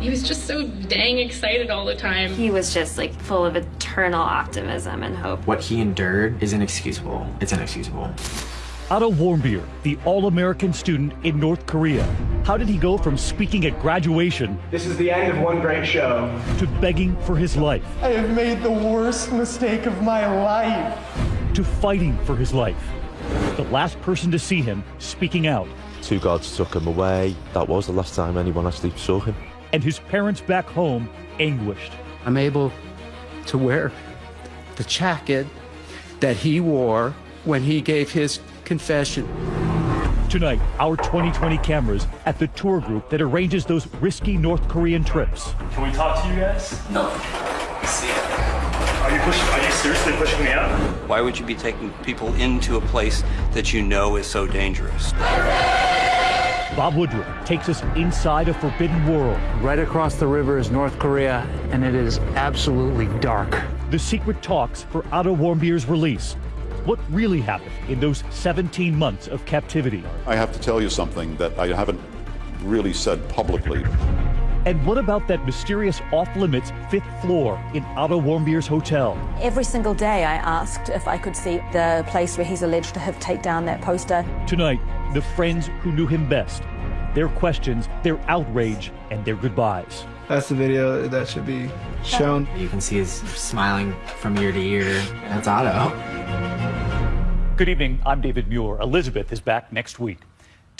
He was just so dang excited all the time. He was just like full of eternal optimism and hope. What he endured is inexcusable. It's inexcusable. Otto Warmbier, the all-American student in North Korea. How did he go from speaking at graduation This is the end of one great show. to begging for his life, I have made the worst mistake of my life. to fighting for his life? The last person to see him speaking out, Two guards took him away. That was the last time anyone actually saw him. And his parents back home anguished. I'm able to wear the jacket that he wore when he gave his confession. Tonight, our 20/20 cameras at the tour group that arranges those risky North Korean trips. Can we talk to you guys? No. Are you pushing? Are you seriously pushing me out? Why would you be taking people into a place that you know is so dangerous? Bob Woodruff takes us inside a forbidden world. Right across the river is North Korea, and it is absolutely dark. The secret talks for Otto Warmbier's release. What really happened in those 17 months of captivity? I have to tell you something that I haven't really said publicly. And what about that mysterious off-limits fifth floor in Otto Warmbier's hotel? Every single day I asked if I could see the place where he's alleged to have taken down that poster. Tonight, the friends who knew him best. Their questions, their outrage, and their goodbyes. That's the video that should be shown. You can see his smiling from ear to year. That's Otto. Good evening. I'm David Muir. Elizabeth is back next week.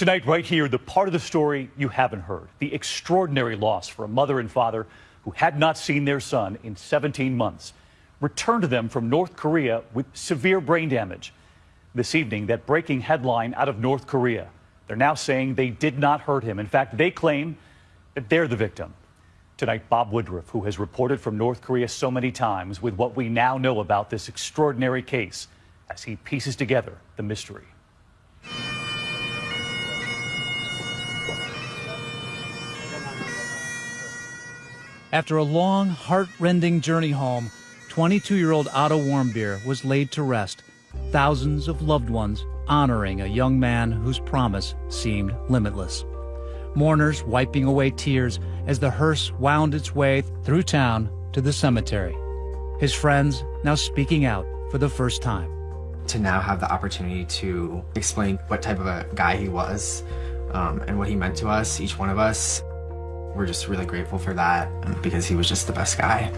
Tonight, right here, the part of the story you haven't heard the extraordinary loss for a mother and father who had not seen their son in 17 months, returned to them from North Korea with severe brain damage. This evening, that breaking headline out of North Korea. They're now saying they did not hurt him. In fact, they claim that they're the victim. Tonight, Bob Woodruff, who has reported from North Korea so many times with what we now know about this extraordinary case, as he pieces together the mystery. After a long, heart-rending journey home, 22-year-old Otto Warmbier was laid to rest, thousands of loved ones honoring a young man whose promise seemed limitless. Mourners wiping away tears as the hearse wound its way through town to the cemetery. His friends now speaking out for the first time. To now have the opportunity to explain what type of a guy he was um, and what he meant to us, each one of us, we're just really grateful for that um, because he was just the best guy.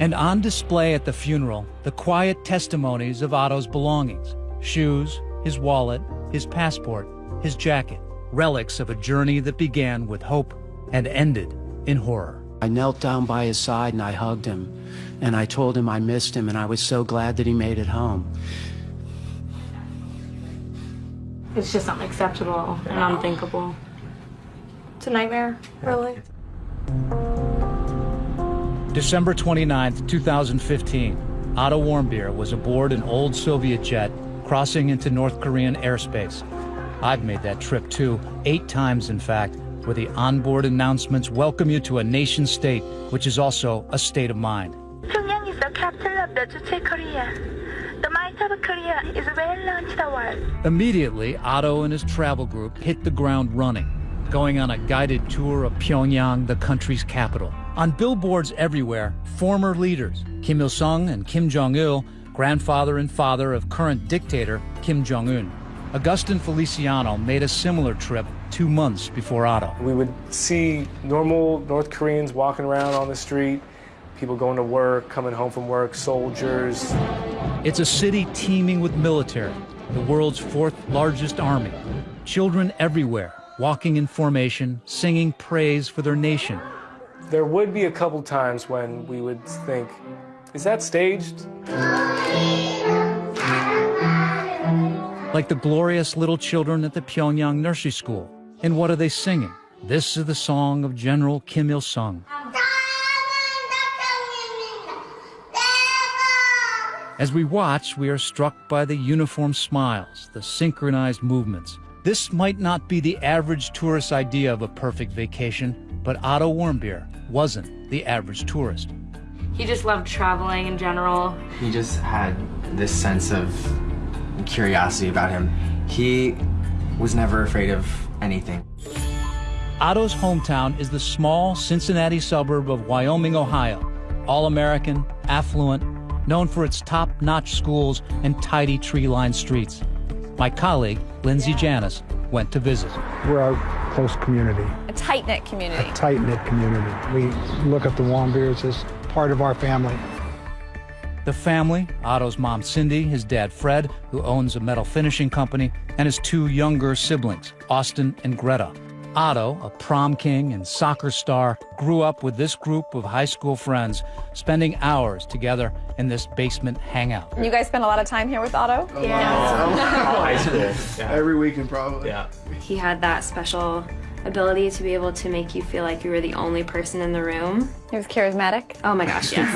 And on display at the funeral, the quiet testimonies of Otto's belongings shoes, his wallet, his passport, his jacket, relics of a journey that began with hope and ended in horror. I knelt down by his side and I hugged him. And I told him I missed him and I was so glad that he made it home. It's just unacceptable and unthinkable. It's a nightmare, really. December 29, 2015, Otto Warmbier was aboard an old Soviet jet crossing into North Korean airspace. I've made that trip too, eight times in fact, where the onboard announcements welcome you to a nation state, which is also a state of mind. Pyongyang is the capital of the Juche Korea. The might of Korea is well known to the world. Immediately, Otto and his travel group hit the ground running, going on a guided tour of Pyongyang, the country's capital. On billboards everywhere, former leaders, Kim Il-sung and Kim Jong-il, grandfather and father of current dictator Kim Jong-un. Augustin Feliciano made a similar trip two months before Otto. We would see normal North Koreans walking around on the street, people going to work, coming home from work, soldiers. It's a city teeming with military, the world's fourth largest army. Children everywhere, walking in formation, singing praise for their nation. There would be a couple times when we would think, is that staged? Like the glorious little children at the Pyongyang nursery school. And what are they singing? This is the song of General Kim Il sung. As we watch, we are struck by the uniform smiles, the synchronized movements. This might not be the average tourist idea of a perfect vacation, but Otto Warmbier wasn't the average tourist. He just loved traveling in general. He just had this sense of curiosity about him. He was never afraid of anything. Otto's hometown is the small Cincinnati suburb of Wyoming, Ohio. All American, affluent, known for its top notch schools and tidy tree lined streets. My colleague, Linzie Janis, went to visit. We're a close community, A tight knit community. a tight knit community. We look at the Warmbiers as part of our family. The family, Otto's mom Cindy, his dad Fred, who owns a metal finishing company, and his two younger siblings, Austin and Greta. Otto, a prom king and soccer star, grew up with this group of high school friends, spending hours together in this basement hangout. You guys spend a lot of time here with Otto? Yeah, high school. Every weekend, probably. Yeah. He had that special ability to be able to make you feel like you were the only person in the room. He was charismatic. Oh my gosh, yes.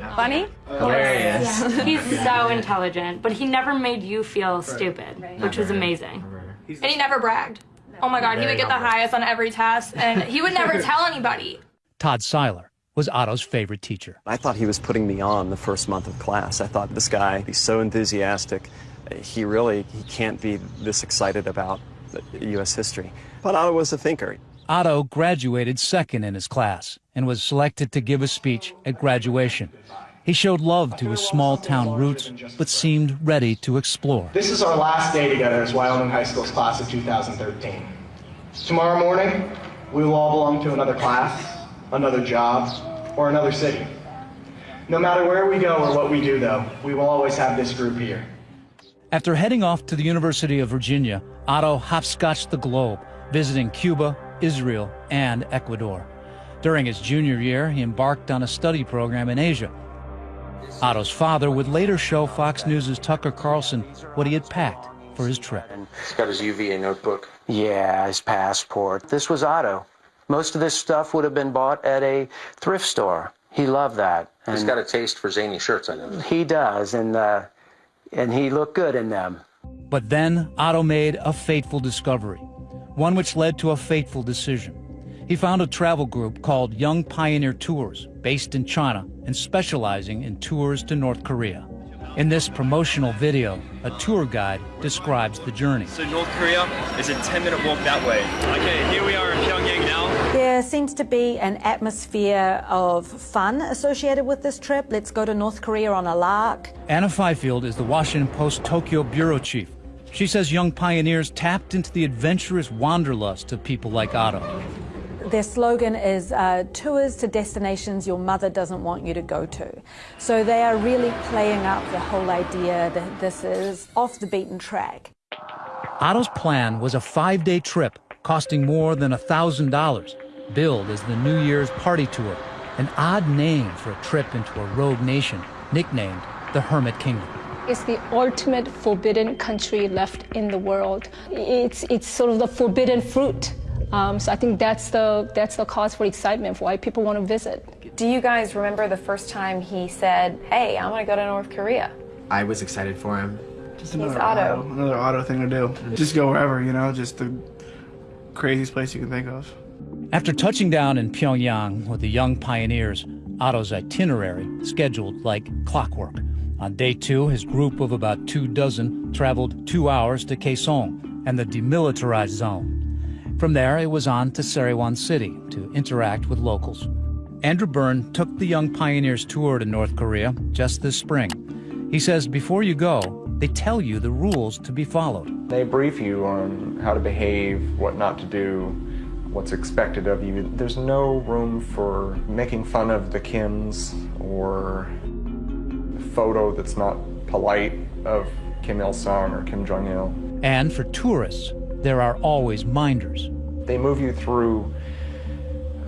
Funny? Yeah. He's so intelligent, but he never made you feel stupid, which was amazing. And he never bragged. Oh my god, he would get the highest on every test, and he would never tell anybody. Todd Seiler was Otto's favorite teacher. I thought he was putting me on the first month of class. I thought this guy, he's so enthusiastic. He really he can't be this excited about U.S. history. But Otto was a thinker. Otto graduated second in his class and was selected to give a speech at graduation. He showed love to his small town roots, but seemed ready to explore. This is our last day together as Wyoming High School's class of 2013. Tomorrow morning, we will all belong to another class, another job, or another city. No matter where we go or what we do, though, we will always have this group here. After heading off to the University of Virginia, Otto hopscotched the globe, visiting Cuba, Israel, and Ecuador. During his junior year, he embarked on a study program in Asia. Otto's father would later show Fox News' Tucker Carlson what he had packed for his trip. He's got his UVA notebook. Yeah, his passport. This was Otto. Most of this stuff would have been bought at a thrift store. He loved that. He's got a taste for zany shirts, I know. He does, and uh, and he looked good in them. But then Otto made a fateful discovery, one which led to a fateful decision. He found a travel group called Young Pioneer Tours, based in China and specializing in tours to North Korea. In this promotional video, a tour guide describes the journey. So North Korea is a 10 minute walk that way. Okay, here we are in Pyongyang now. There seems to be an atmosphere of fun associated with this trip. Let's go to North Korea on a lark. Anna Fifield is the Washington Post Tokyo bureau chief. She says young pioneers tapped into the adventurous wanderlust of people like Otto. Their slogan is uh, tours to destinations your mother doesn't want you to go to. So they are really playing up the whole idea that this is off the beaten track. Otto's plan was a five day trip costing more than $1,000, billed as the New Year's party tour, an odd name for a trip into a rogue nation nicknamed the Hermit Kingdom. It's the ultimate forbidden country left in the world. It's, it's sort of the forbidden fruit. Um, so I think that's the, that's the cause for excitement for why people want to visit. Do you guys remember the first time he said, hey, I'm going to go to North Korea? I was excited for him. Just He's another Otto. Another Otto thing to do. Just go wherever, you know, just the craziest place you can think of. After touching down in Pyongyang with the young pioneers, Otto's itinerary scheduled like clockwork. On day two, his group of about two dozen traveled two hours to Kaesong and the demilitarized zone. From there, it was on to Sariwon City to interact with locals. Andrew Byrne took the Young Pioneers tour to North Korea just this spring. He says before you go, they tell you the rules to be followed. They brief you on how to behave, what not to do, what's expected of you. There's no room for making fun of the Kims or a photo that's not polite of Kim Il sung or Kim Jong il. And for tourists, there are always minders. They move you through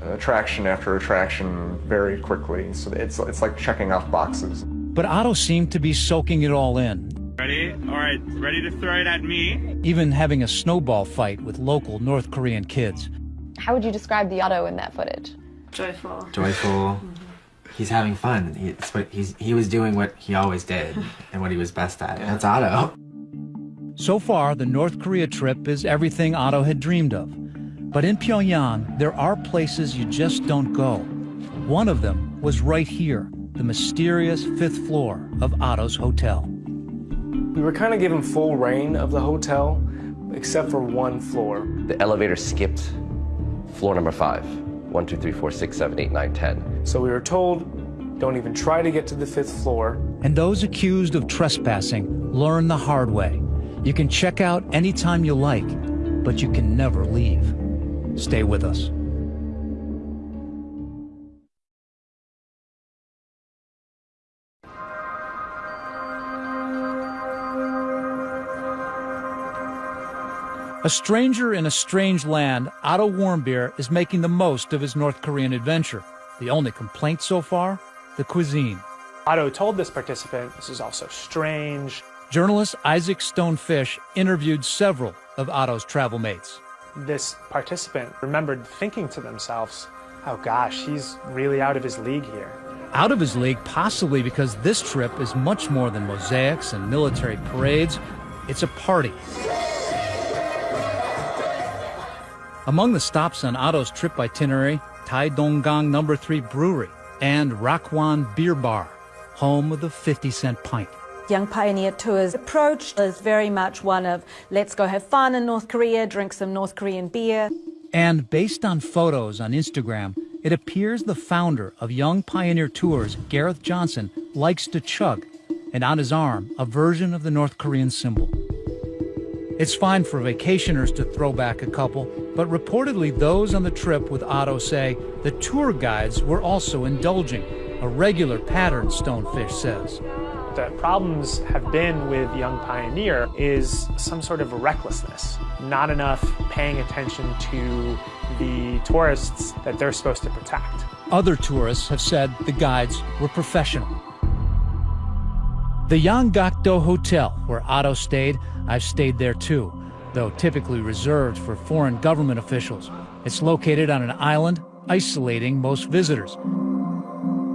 attraction after attraction very quickly, so it's, it's like checking off boxes. But Otto seemed to be soaking it all in, Ready? All right, ready to throw it at me? even having a snowball fight with local North Korean kids. How would you describe the Otto in that footage? Joyful. Joyful. Mm-hmm. He's having fun. He, he's, he was doing what he always did and what he was best at. That's Otto. So far, the North Korea trip is everything Otto had dreamed of. But in Pyongyang, there are places you just don't go. One of them was right here, the mysterious fifth floor of Otto's hotel. We were kind of given full rein of the hotel, except for one floor. The elevator skipped floor number five. One, two, three, four, six, seven, eight, nine, ten. So we were told, don't even try to get to the fifth floor. And those accused of trespassing learn the hard way. You can check out anytime you like, but you can never leave. Stay with us. A stranger in a strange land, Otto Warmbier is making the most of his North Korean adventure. The only complaint so far? The cuisine. Otto told this participant, this is also strange. Journalist Isaac Stone Fish interviewed several of Otto's travel mates. This participant remembered thinking to themselves, oh gosh, he's really out of his league here. Out of his league, possibly because this trip is much more than mosaics and military parades. It's a party. Among the stops on Otto's trip itinerary, Taedonggang Number 3 Brewery and Rakwan Beer Bar, home of the 50 cent pint. Young Pioneer Tours approach is very much one of let's go have fun in North Korea, drink some North Korean beer. And based on photos on Instagram, it appears the founder of Young Pioneer Tours, Gareth Johnson, likes to chug, and on his arm, a version of the North Korean symbol. It's fine for vacationers to throw back a couple, but reportedly those on the trip with Otto say the tour guides were also indulging, a regular pattern, Stone Fish says. The problems have been with Young Pioneer is some sort of recklessness, not enough paying attention to the tourists that they're supposed to protect. Other tourists have said the guides were professional. The Yanggakdo Hotel, where Otto stayed, I've stayed there too, though typically reserved for foreign government officials. It's located on an island, isolating most visitors.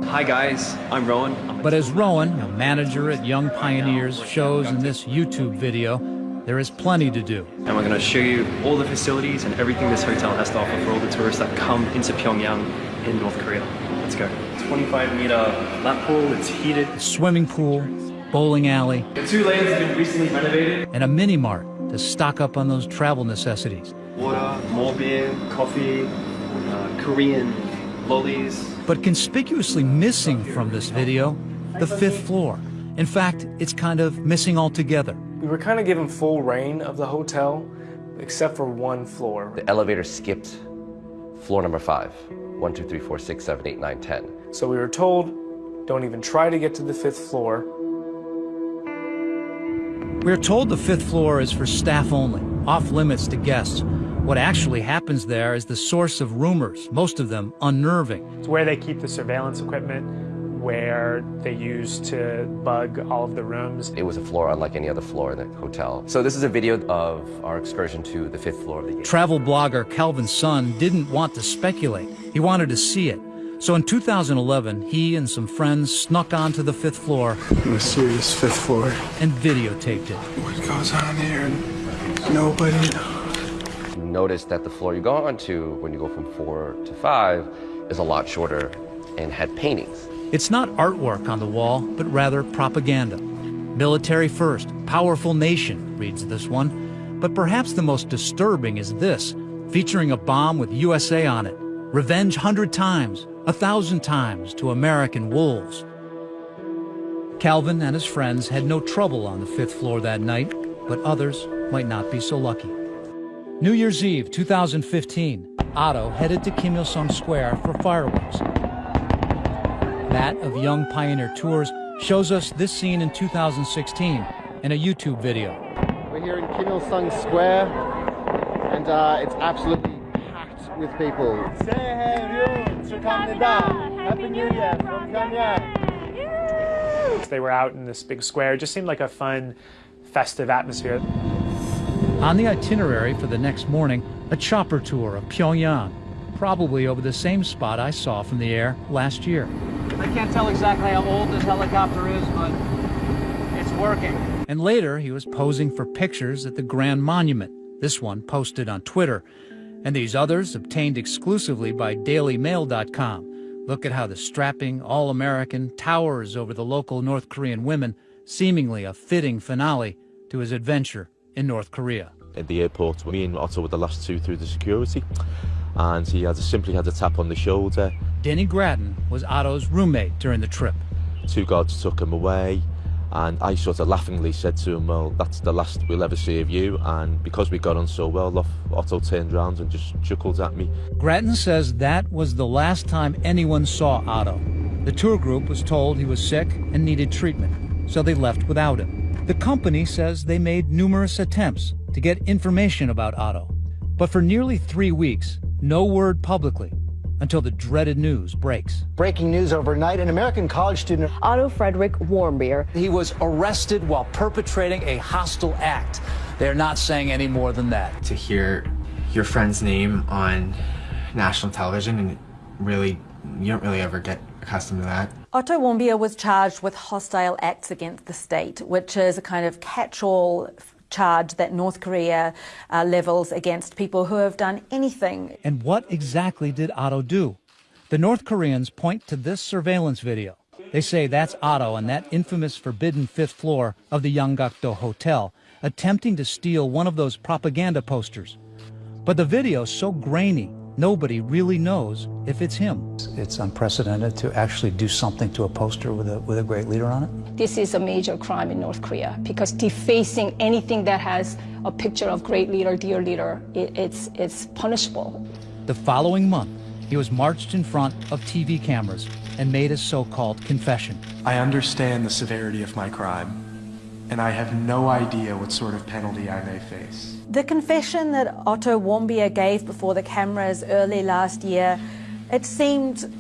Hi guys, I'm Rowan. But as Rowan, a manager at Young Pioneers, shows in this YouTube video, there is plenty to do. And we're going to show you all the facilities and everything this hotel has to offer for all the tourists that come into Pyongyang in North Korea. Let's go. 25 meter lap pool, it's heated. Swimming pool, bowling alley. The two lanes have been recently renovated. And a mini mart to stock up on those travel necessities. Water, more beer, coffee, uh, Korean lollies. But conspicuously missing from this video, the fifth floor. In fact, it's kind of missing altogether. We were kind of given full rein of the hotel, except for one floor. The elevator skipped floor number five. One, two, three, four, six, seven, eight, nine, ten. So we were told, don't even try to get to the fifth floor. We're told the fifth floor is for staff only, off limits to guests. What actually happens there is the source of rumors, most of them unnerving. It's where they keep the surveillance equipment, where they use to bug all of the rooms. It was a floor unlike any other floor in the hotel. So this is a video of our excursion to the fifth floor of the Travel blogger Calvin Sun didn't want to speculate. He wanted to see it. So in 2011, he and some friends snuck onto the fifth floor. Let's see this fifth floor. And videotaped it. What goes on here? Nobody. You notice that the floor you go onto when you go from four to five is a lot shorter and had paintings. It's not artwork on the wall, but rather propaganda. Military first, powerful nation, reads this one. But perhaps the most disturbing is this, featuring a bomb with USA on it. Revenge hundred times, a thousand times to American wolves. Calvin and his friends had no trouble on the fifth floor that night, but others might not be so lucky. New Year's Eve 2015, Otto headed to Kim Il sung Square for fireworks. That of Young Pioneer Tours shows us this scene in 2016 in a YouTube video. We're here in Kim Il sung Square, and uh, it's absolutely with people. Say hey, Happy New Year from Pyongyang. They were out in this big square. It just seemed like a fun, festive atmosphere. On the itinerary for the next morning, a chopper tour of Pyongyang, probably over the same spot I saw from the air last year. I can't tell exactly how old this helicopter is, but it's working. And later, he was posing for pictures at the Grand Monument, this one posted on Twitter, and these others obtained exclusively by DailyMail.com. Look at how the strapping, all-American towers over the local North Korean women, seemingly a fitting finale to his adventure in North Korea. at the airport. Me and Otto were the last two through the security, and he had simply had a tap on the shoulder. Danny Gratton was Otto's roommate during the trip. Two guards took him away, and I sort of laughingly said to him, Well, that's the last we'll ever see of you. And because we got on so well, Otto turned around and just chuckled at me. Gratton says that was the last time anyone saw Otto. The tour group was told he was sick and needed treatment, so they left without him. The company says they made numerous attempts to get information about Otto. But for nearly three weeks, no word publicly until the dreaded news breaks. Breaking news overnight an American college student, Otto Frederick Warmbier, he was arrested while perpetrating a hostile act. They're not saying any more than that. To hear your friend's name on national television and really, you don't really ever get accustomed to that. Otto Warmbier was charged with hostile acts against the state, which is a kind of catch-all charge that North Korea uh, levels against people who have done anything. And what exactly did Otto do? The North Koreans point to this surveillance video. They say that's Otto on that infamous forbidden fifth floor of the Yanggakdo Hotel, attempting to steal one of those propaganda posters. But the video's so grainy, nobody really knows if it's him. It's unprecedented to actually do something to a poster with a, with a great leader on it. This is a major crime in North Korea because defacing anything that has a picture of great leader, dear leader, it, it's, it's punishable. The following month, he was marched in front of TV cameras and made a so-called confession. I understand the severity of my crime, and I have no idea what sort of penalty I may face. The confession that Otto Warmbier gave before the cameras early last year, it seemed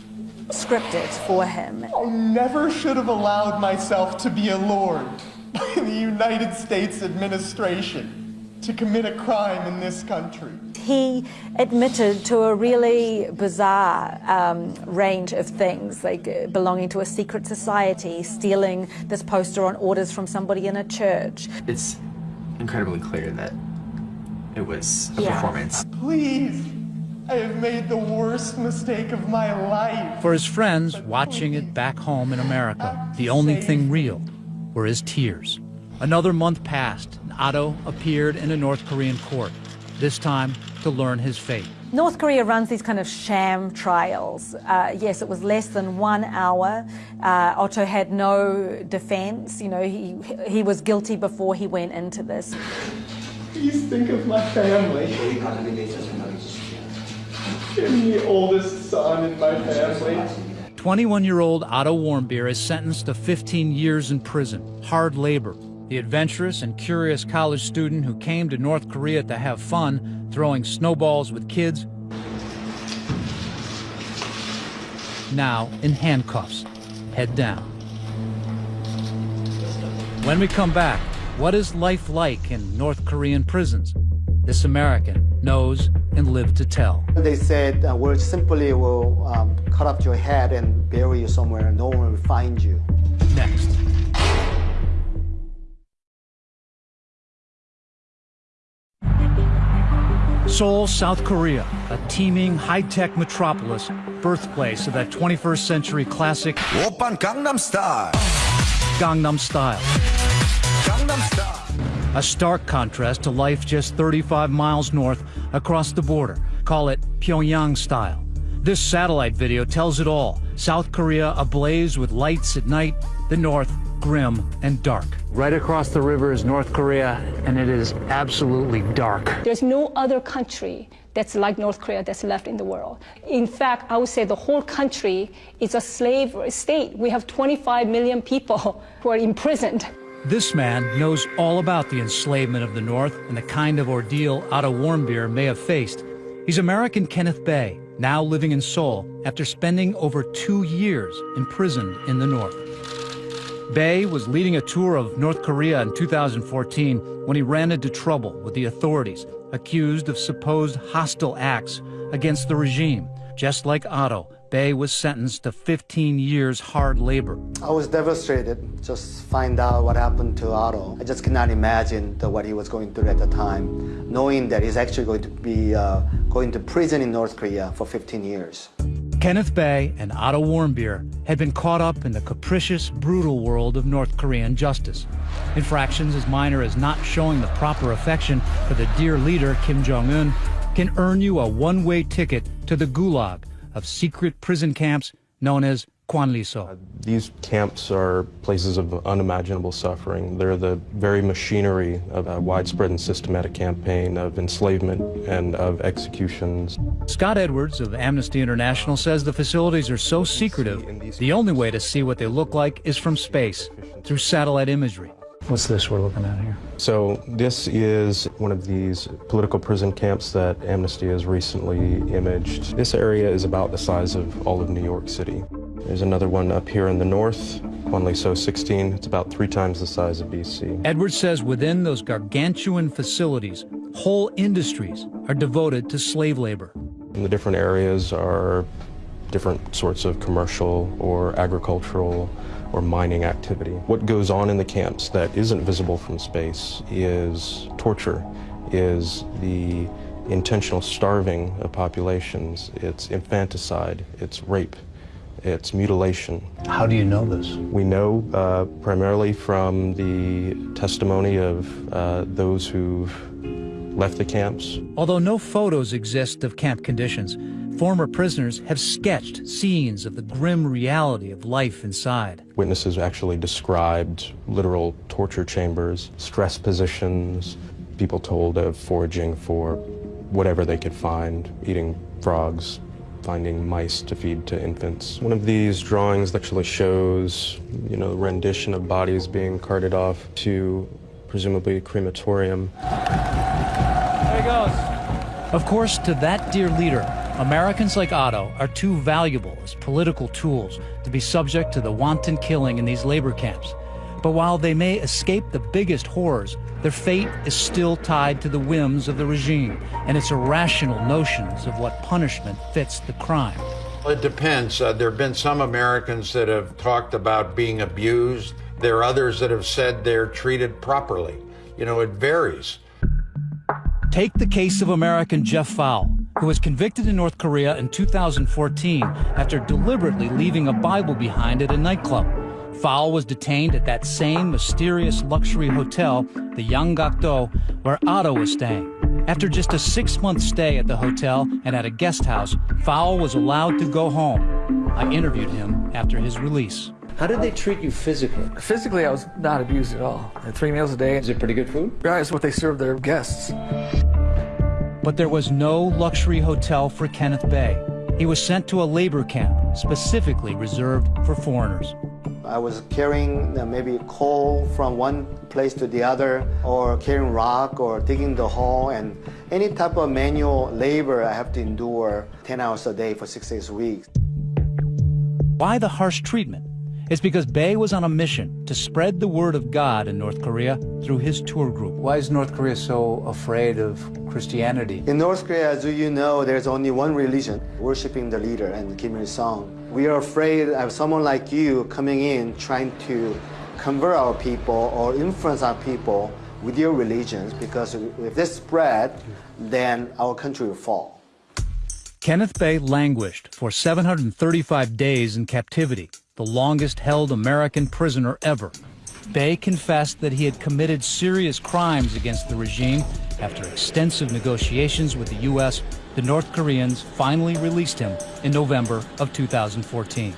scripted for him. I never should have allowed myself to be allured by the United States administration to commit a crime in this country. He admitted to a really bizarre um, range of things, like uh, belonging to a secret society, stealing this poster on orders from somebody in a church. It's incredibly clear that it was a Yeah. performance. Please, I have made the worst mistake of my life. For his friends watching it back home in America, the only thing real were his tears. Another month passed, and Otto appeared in a North Korean court, this time to learn his fate. North Korea runs these kind of sham trials. Uh, yes, it was less than one hour. Uh, Otto had no defense. You know, he, he was guilty before he went into this. Please think of my family. Oldest son in my family. 21 year old Otto Warmbier is sentenced to 15 years in prison, hard labor. The adventurous and curious college student who came to North Korea to have fun, throwing snowballs with kids, now in handcuffs, head down. When we come back, what is life like in North Korean prisons? This American knows and lived to tell. They said, uh, we simply will um, cut off your head and bury you somewhere. No one will find you. Next. Seoul, South Korea, a teeming high-tech metropolis, birthplace of that 21st century classic Gangnam Style. Gangnam Style. A stark contrast to life just 35 miles north across the border. Call it Pyongyang style. This satellite video tells it all. South Korea ablaze with lights at night, the north grim and dark. Right across the river is North Korea, and it is absolutely dark. There's no other country that's like North Korea that's left in the world. In fact, I would say the whole country is a slave state. We have 25 million people who are imprisoned. This man knows all about the enslavement of the North and the kind of ordeal Otto Warmbier may have faced. He's American Kenneth Bae, now living in Seoul after spending over two years imprisoned in the North. Bae was leading a tour of North Korea in 2014 when he ran into trouble with the authorities, accused of supposed hostile acts against the regime. Just like Otto, Bae was sentenced to 15 years hard labor. I was devastated just find out what happened to Otto. I just cannot imagine the, what he was going through at the time, knowing that he's actually going to be uh, going to prison in North Korea for 15 years. Kenneth Bae and Otto Warmbier had been caught up in the capricious, brutal world of North Korean justice. Infractions as minor as not showing the proper affection for the dear leader Kim Jong un can earn you a one way ticket to the gulag of secret prison camps known as Kwanliso. Uh, these camps are places of unimaginable suffering. They're the very machinery of a widespread and systematic campaign of enslavement and of executions. Scott Edwards of Amnesty International says the facilities are so secretive, the only way to see what they look like is from space, through satellite imagery. What's this we're looking at here? So this is one of these political prison camps that Amnesty has recently imaged. This area is about the size of all of New York City. There's another one up here in the north, Kwanliso 16. It's about three times the size of DC. Edwards says within those gargantuan facilities, whole industries are devoted to slave labor. And the different areas are different sorts of commercial or agricultural or mining activity. What goes on in the camps that isn't visible from space is torture, is the intentional starving of populations, it's infanticide, it's rape, it's mutilation. How do you know this? We know uh, primarily from the testimony of uh, those who've left the camps. Although no photos exist of camp conditions, former prisoners have sketched scenes of the grim reality of life inside. Witnesses actually described literal torture chambers, stress positions, people told of foraging for whatever they could find, eating frogs, finding mice to feed to infants. One of these drawings actually shows, you know, rendition of bodies being carted off to presumably a crematorium. Goes. Of course, to that dear leader, Americans like Otto are too valuable as political tools to be subject to the wanton killing in these labor camps. But while they may escape the biggest horrors, their fate is still tied to the whims of the regime and its irrational notions of what punishment fits the crime. It depends. Uh, there have been some Americans that have talked about being abused. There are others that have said they're treated properly. You know, it varies. Take the case of American Jeff Fowle, who was convicted in North Korea in 2014 after deliberately leaving a Bible behind at a nightclub. Fowle was detained at that same mysterious luxury hotel, the Yanggakdo, where Otto was staying. After just a six-month stay at the hotel and at a guest house, Fowle was allowed to go home. I interviewed him after his release. How did they treat you physically? Physically, I was not abused at all. I had three meals a day. Is it pretty good food? Yeah, it's what they serve their guests. But there was no luxury hotel for Kenneth Bae. He was sent to a labor camp specifically reserved for foreigners. I was carrying maybe coal from one place to the other, or carrying rock, or digging the hole, and any type of manual labor I have to endure 10 hours a day for six days a week. Why the harsh treatment? It's because Bae was on a mission to spread the word of God in North Korea through his tour group. Why is North Korea so afraid of Christianity? In North Korea, as you know, there's only one religion, worshiping the leader and Kim Il-sung. We are afraid of someone like you coming in trying to convert our people or influence our people with your religions because if this spread, then our country will fall. Kenneth Bae languished for 735 days in captivity, the longest held American prisoner ever. Bae confessed that he had committed serious crimes against the regime. After extensive negotiations with the U.S., the North Koreans finally released him in November of 2014.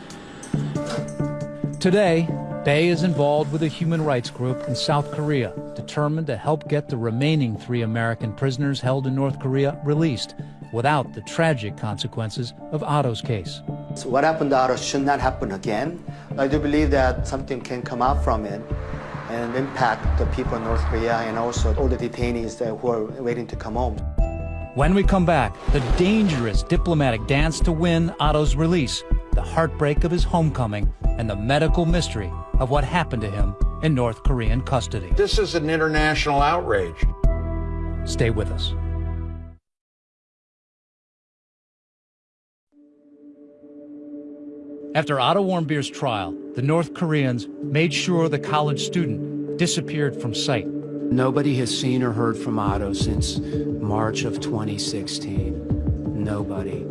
Today, Bae is involved with a human rights group in South Korea, determined to help get the remaining three American prisoners held in North Korea released without the tragic consequences of Otto's case. So what happened to Otto should not happen again. I do believe that something can come out from it and impact the people in North Korea and also all the detainees that who are waiting to come home. When we come back, the dangerous diplomatic dance to win Otto's release, the heartbreak of his homecoming, and the medical mystery of what happened to him in North Korean custody. This is an international outrage. Stay with us. After Otto Warmbier's trial, the North Koreans made sure the college student disappeared from sight. Nobody has seen or heard from Otto since March of 2016. Nobody.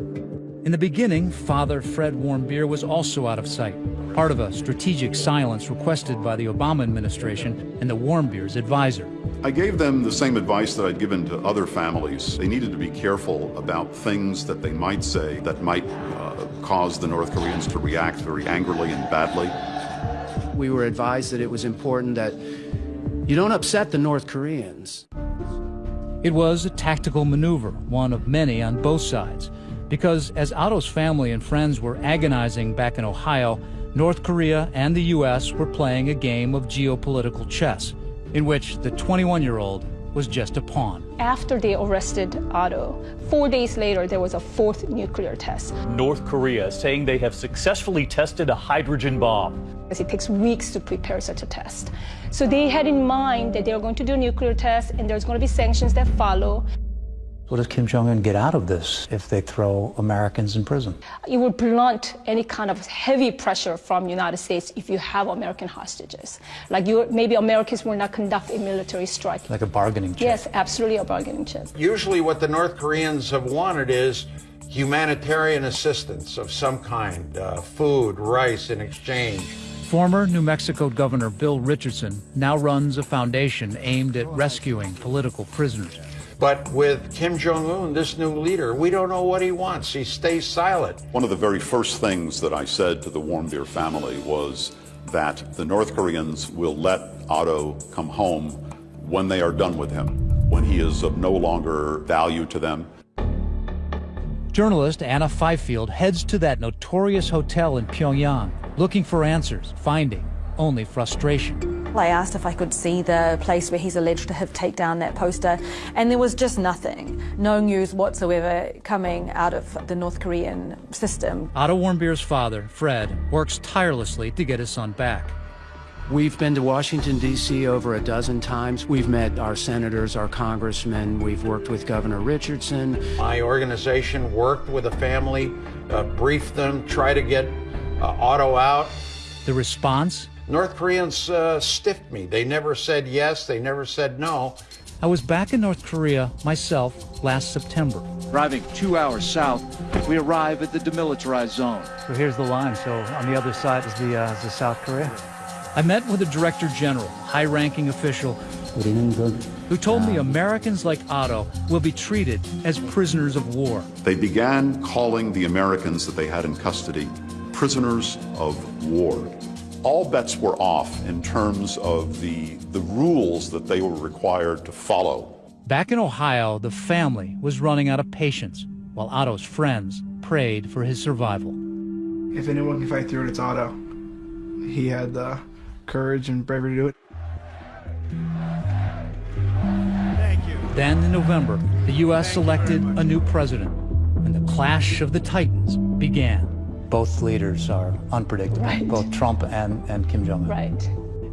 In the beginning, Father Fred Warmbier was also out of sight, part of a strategic silence requested by the Obama administration and the Warmbier's advisor. I gave them the same advice that I'd given to other families. They needed to be careful about things that they might say that might uh, cause the North Koreans to react very angrily and badly. We were advised that it was important that you don't upset the North Koreans. It was a tactical maneuver, one of many on both sides, because as Otto's family and friends were agonizing back in Ohio, North Korea and the U.S. were playing a game of geopolitical chess, in which the 21 year old was just a pawn. After they arrested Otto, four days later, there was a fourth nuclear test. North Korea saying they have successfully tested a hydrogen bomb. It takes weeks to prepare such a test. So they had in mind that they were going to do a nuclear test and there's going to be sanctions that follow. What does Kim Jong un get out of this if they throw Americans in prison? It would blunt any kind of heavy pressure from the United States if you have American hostages. Like you, maybe Americans will not conduct a military strike. Like a bargaining chip? Yes, absolutely a bargaining chip. Usually, what the North Koreans have wanted is humanitarian assistance of some kind uh, food, rice in exchange. Former New Mexico Governor Bill Richardson now runs a foundation aimed at rescuing political prisoners. But with Kim Jong un, this new leader, we don't know what he wants. He stays silent. One of the very first things that I said to the Warmbier family was that the North Koreans will let Otto come home when they are done with him, when he is of no longer value to them. Journalist Anna Fifield heads to that notorious hotel in Pyongyang, looking for answers, finding only frustration. I asked if I could see the place where he's alleged to have taken down that poster, and there was just nothing. No news whatsoever coming out of the North Korean system. Otto Warmbier's father, Fred, works tirelessly to get his son back. We've been to Washington, D.C. over a dozen times. We've met our senators, our congressmen. We've worked with Governor Richardson. My organization worked with the family, uh, briefed them, tried to get uh, Otto out. The response? North Koreans uh, stiffed me. They never said yes, they never said no. I was back in North Korea myself last September. Driving two hours south, we arrive at the demilitarized zone. So here's the line. So on the other side is the, uh, is the South Korea. I met with a director general, high ranking official, who told me Americans like Otto will be treated as prisoners of war. They began calling the Americans that they had in custody prisoners of war. All bets were off in terms of the, the rules that they were required to follow. Back in Ohio, the family was running out of patience, while Otto's friends prayed for his survival. If anyone can fight through it, it's Otto. He had the courage and bravery to do it. Thank you. Then in November, the U.S. selected a new president, and the clash of the titans began. Both leaders are unpredictable, right. both Trump and, and Kim Jong un. Right.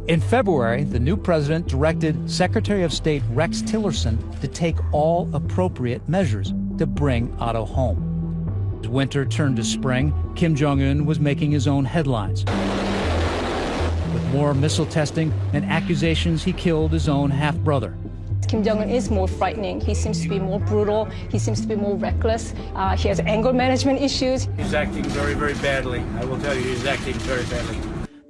In February, the new president directed Secretary of State Rex Tillerson to take all appropriate measures to bring Otto home. As winter turned to spring, Kim Jong un was making his own headlines. With more missile testing and accusations he killed his own half brother. Kim Jong un is more frightening. He seems to be more brutal. He seems to be more reckless. Uh, he has anger management issues. He's acting very, very badly. I will tell you, he's acting very badly.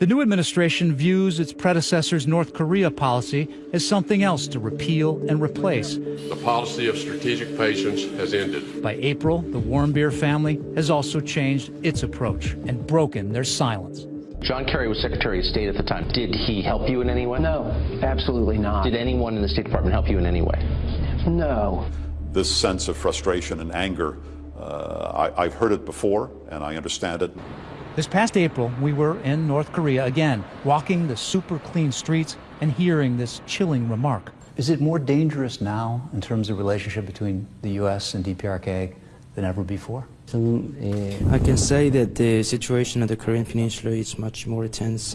The new administration views its predecessor's North Korea policy as something else to repeal and replace. The policy of strategic patience has ended. By April, the Warmbier family has also changed its approach and broken their silence. John Kerry was Secretary of State at the time. Did he help you in any way? No, absolutely not. Did anyone in the State Department help you in any way? No. This sense of frustration and anger, uh, I, I've heard it before, and I understand it. This past April, we were in North Korea again, walking the super clean streets and hearing this chilling remark. Is it more dangerous now in terms of relationship between the U.S. and DPRK than ever before? Uh, I can say that the situation at the Korean Peninsula is much more tense.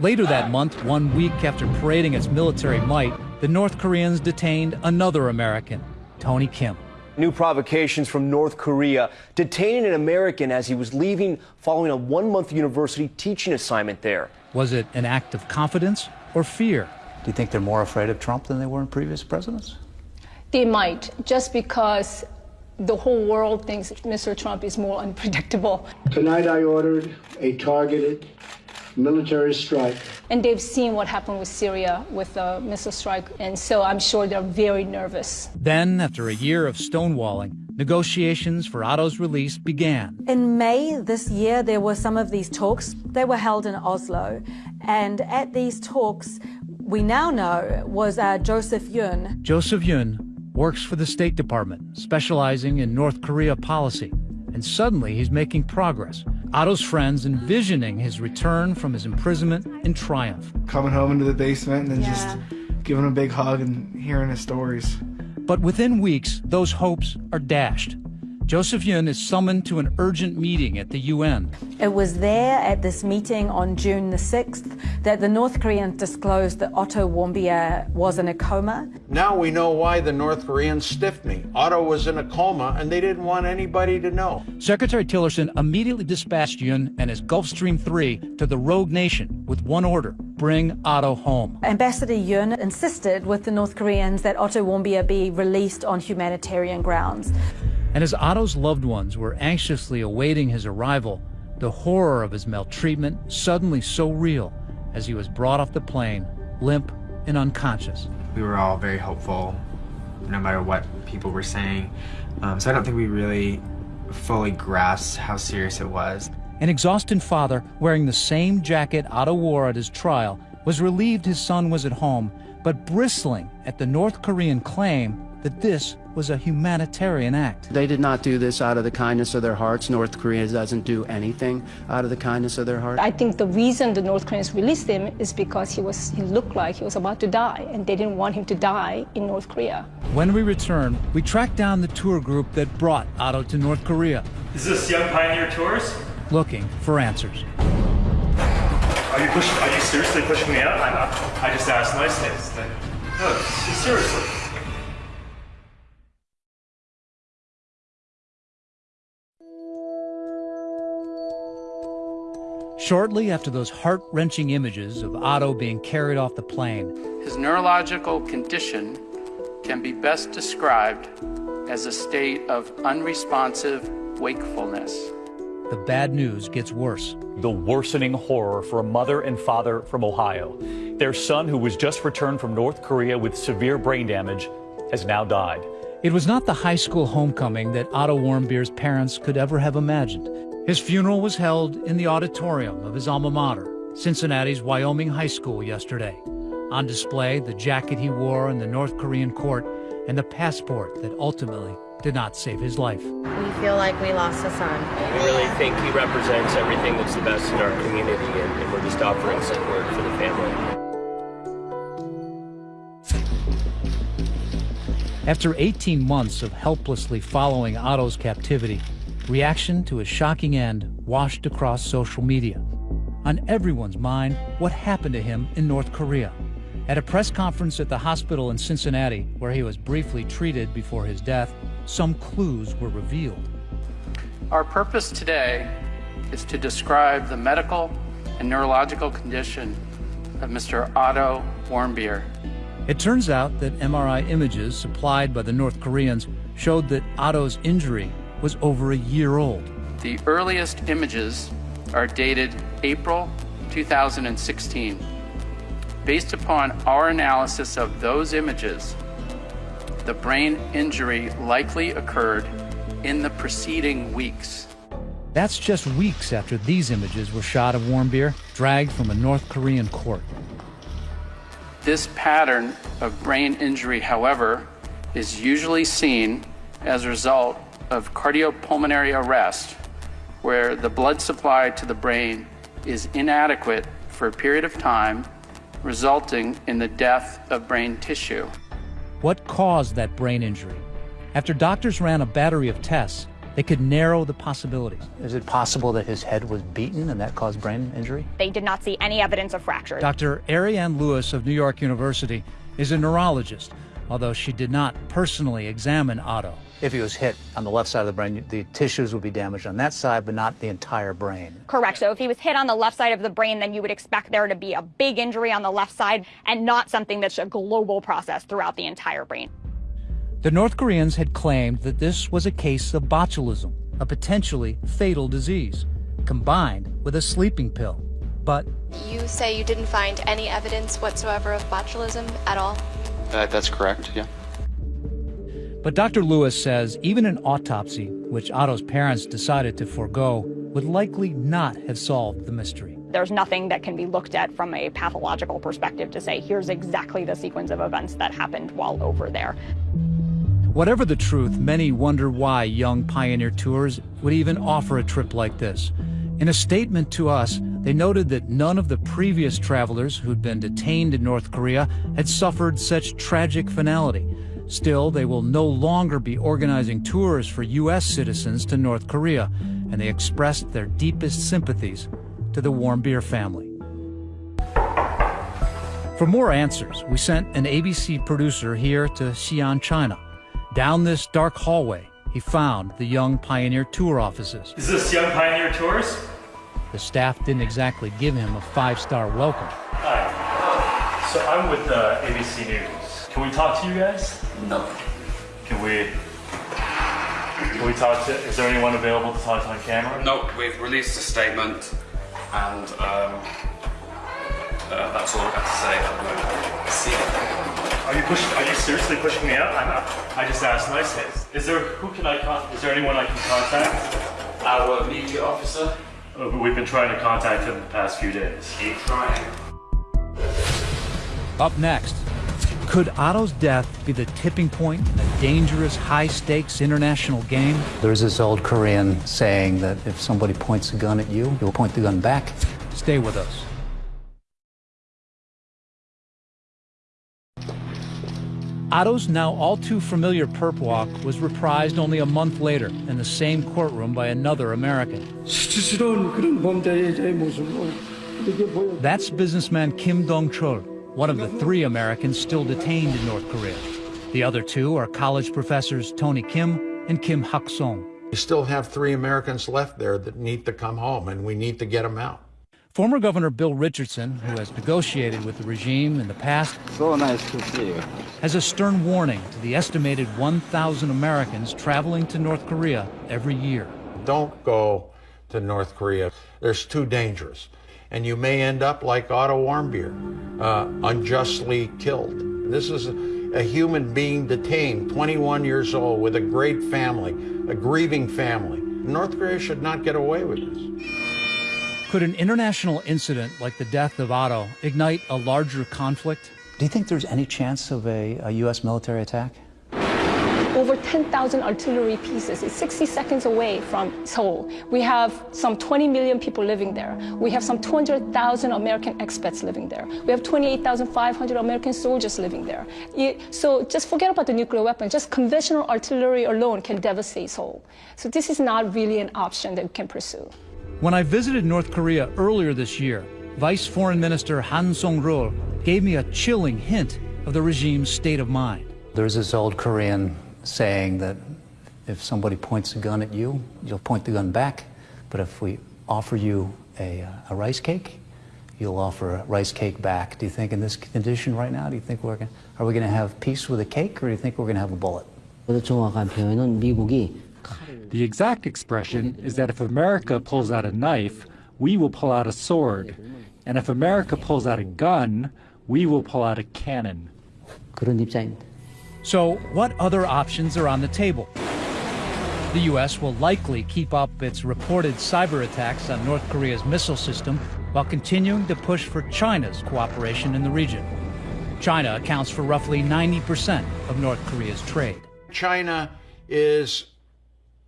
Later that month, one week after parading its military might, the North Koreans detained another American, Tony Kim. New provocations from North Korea detaining an American as he was leaving following a one month university teaching assignment there. Was it an act of confidence or fear? Do you think they're more afraid of Trump than they were in previous presidents? They might, just because the whole world thinks Mr. Trump is more unpredictable. Tonight I ordered a targeted military strike. And they've seen what happened with Syria with the missile strike, and so I'm sure they're very nervous. Then, after a year of stonewalling, negotiations for Otto's release began. In May this year, there were some of these talks. They were held in Oslo. And at these talks, we now know was uh, Joseph Yun. Joseph Yun works for the State Department, specializing in North Korea policy. And suddenly he's making progress. Otto's friends envisioning his return from his imprisonment in triumph. Coming home into the basement and then Yeah. just giving him a big hug and hearing his stories. But within weeks, those hopes are dashed. Joseph Yun is summoned to an urgent meeting at the UN. It was there at this meeting on June the 6th that the North Koreans disclosed that Otto Warmbier was in a coma. Now we know why the North Koreans stiffed me. Otto was in a coma and they didn't want anybody to know. Secretary Tillerson immediately dispatched Yun and his Gulfstream 3 to the rogue nation with one order bring Otto home. Ambassador Yun insisted with the North Koreans that Otto Warmbier be released on humanitarian grounds. And as Otto's loved ones were anxiously awaiting his arrival, the horror of his maltreatment suddenly so real as he was brought off the plane, limp and unconscious. We were all very hopeful, no matter what people were saying. Um, so I don't think we really fully grasped how serious it was. An exhausted father, wearing the same jacket Otto wore at his trial, was relieved his son was at home, but bristling at the North Korean claim that this was a humanitarian act. They did not do this out of the kindness of their hearts. North Korea doesn't do anything out of the kindness of their heart. I think the reason the North Koreans released him is because he was he looked like he was about to die, and they didn't want him to die in North Korea. When we return, we track down the tour group that brought Otto to North Korea, Is this Young Pioneer Tours? looking for answers. Are you pushing? Are you seriously pushing me out? I'm. I just asked nicely. It's no, seriously. Shortly after those heart wrenching images of Otto being carried off the plane, His neurological condition can be best described as a state of unresponsive wakefulness. the bad news gets worse. The worsening horror for a mother and father from Ohio. Their son, who was just returned from North Korea with severe brain damage, has now died. It was not the high school homecoming that Otto Warmbier's parents could ever have imagined. His funeral was held in the auditorium of his alma mater, Cincinnati's Wyoming High School, yesterday. On display, the jacket he wore in the North Korean court and the passport that ultimately did not save his life. We feel like we lost a son. We really think he represents everything that's the best in our community, and, and we're just offering support for the family. After 18 months of helplessly following Otto's captivity, reaction to his shocking end washed across social media. On everyone's mind, what happened to him in North Korea. At a press conference at the hospital in Cincinnati, where he was briefly treated before his death, some clues were revealed. Our purpose today is to describe the medical and neurological condition of Mr. Otto Warmbier. It turns out that MRI images supplied by the North Koreans showed that Otto's injury was over a year old. The earliest images are dated April 2016. Based upon our analysis of those images, the brain injury likely occurred in the preceding weeks. That's just weeks after these images were shot of Warmbier dragged from a North Korean court. This pattern of brain injury, however, is usually seen as a result of cardiopulmonary arrest, where the blood supply to the brain is inadequate for a period of time, resulting in the death of brain tissue. What caused that brain injury? After doctors ran a battery of tests, they could narrow the possibilities. Is it possible that his head was beaten and that caused brain injury? They did not see any evidence of fractures. Dr. Ariane Lewis of New York University is a neurologist, although she did not personally examine Otto. If he was hit on the left side of the brain, the tissues would be damaged on that side, but not the entire brain. Correct. So if he was hit on the left side of the brain, then you would expect there to be a big injury on the left side and not something that's a global process throughout the entire brain. The North Koreans had claimed that this was a case of botulism, a potentially fatal disease, combined with a sleeping pill. But You say you didn't find any evidence whatsoever of botulism at all? Uh, that's correct, yeah. But Dr. Lewis says even an autopsy, which Otto's parents decided to forego, would likely not have solved the mystery. There's nothing that can be looked at from a pathological perspective to say, here's exactly the sequence of events that happened while over there. Whatever the truth, many wonder why young Pioneer Tours would even offer a trip like this. In a statement to us, they noted that none of the previous travelers who'd been detained in North Korea had suffered such tragic finality. Still, they will no longer be organizing tours for U.S. citizens to North Korea, and they expressed their deepest sympathies to the Warmbier family. For more answers, we sent an ABC producer here to Xi'an, China. Down this dark hallway, he found the Young Pioneer Tour offices. Is this Young Pioneer Tours? The staff didn't exactly give him a five-star welcome. Hi. So I'm with uh, ABC News. Can we talk to you guys? No. Can we? Can we talk to? Is there anyone available to talk to on camera? No, we've released a statement, and um, uh, that's all we have to say at the moment. See you. Are you pushing? Are you seriously pushing me out? I'm not, I just asked nicely. Is there? Who can I con? Is there anyone I can contact? Our media officer. Uh, We've been trying to contact him the past few days. Keep trying. Up next, could Otto's death be the tipping point in a dangerous, high-stakes international game? There's this old Korean saying that if somebody points a gun at you, you'll point the gun back. Stay with us. Otto's now all too familiar perp walk was reprised only a month later in the same courtroom by another American. That's businessman Kim Dong-chul, one of the three Americans still detained in North Korea. The other two are college professors Tony Kim and Kim Hak-song. We still have three Americans left there that need to come home, and we need to get them out. Former Governor Bill Richardson, who has negotiated with the regime in the past, So nice to see you. has a stern warning to the estimated 1,000 Americans traveling to North Korea every year. Don't go to North Korea. There's too dangerous. And you may end up like Otto Warmbier, uh, unjustly killed. This is a, a human being detained, 21 years old, with a great family, a grieving family. North Korea should not get away with this. Could an international incident like the death of Otto ignite a larger conflict? Do you think there's any chance of a, a U.S. military attack? Over 10,000 artillery pieces. It's 60 seconds away from Seoul. We have some 20 million people living there. We have some 200,000 American expats living there. We have 28,500 American soldiers living there. It- so just forget about the nuclear weapon. Just conventional artillery alone can devastate Seoul. So this is not really an option that we can pursue. When I visited North Korea earlier this year, Vice Foreign Minister Han Song-ryol gave me a chilling hint of the regime's state of mind. There's this old Korean saying that if somebody points a gun at you, you'll point the gun back. But if we offer you a, uh, a rice cake, you'll offer a rice cake back. Do you think in this condition right now, do you think we're going are we going to have peace with a cake or do you think we're going to have a bullet? 정확한 표현은 미국이 The exact expression is that if America pulls out a knife, we will pull out a sword. And if America pulls out a gun, we will pull out a cannon. 그런 입장입니다. So, what other options are on the table? The U.S. will likely keep up its reported cyber attacks on North Korea's missile system while continuing to push for China's cooperation in the region. China accounts for roughly 90% of North Korea's trade. China is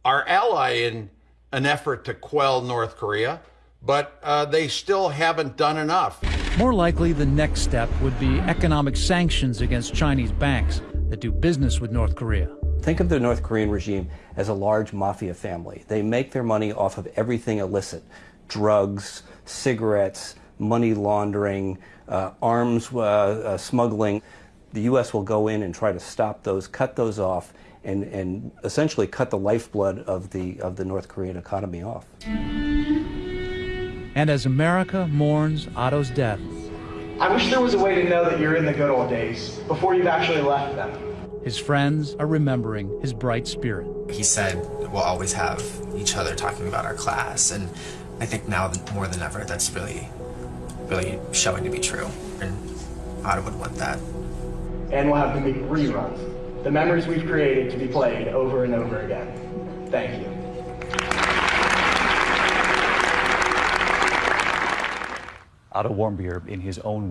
our ally in an effort to quell North Korea, but uh, they still haven't done enough. More likely, the next step would be economic sanctions against Chinese banks that do business with North Korea. Think of the North Korean regime as a large mafia family. They make their money off of everything illicit drugs, cigarettes, money laundering, uh, arms uh, uh, smuggling. The U.S. will go in and try to stop those, cut those off, and, and essentially cut the lifeblood of the, of the North Korean economy off. And as America mourns Otto's death, I wish there was a way to know that you're in the good old days before you've actually left them. His friends are remembering his bright spirit. He said we'll always have each other talking about our class, and I think now more than ever that's really, really showing to be true, and Otto would want that. And we'll have the big reruns. The memories we've created to be played over and over again. Thank you. Otto Warmbier, in his own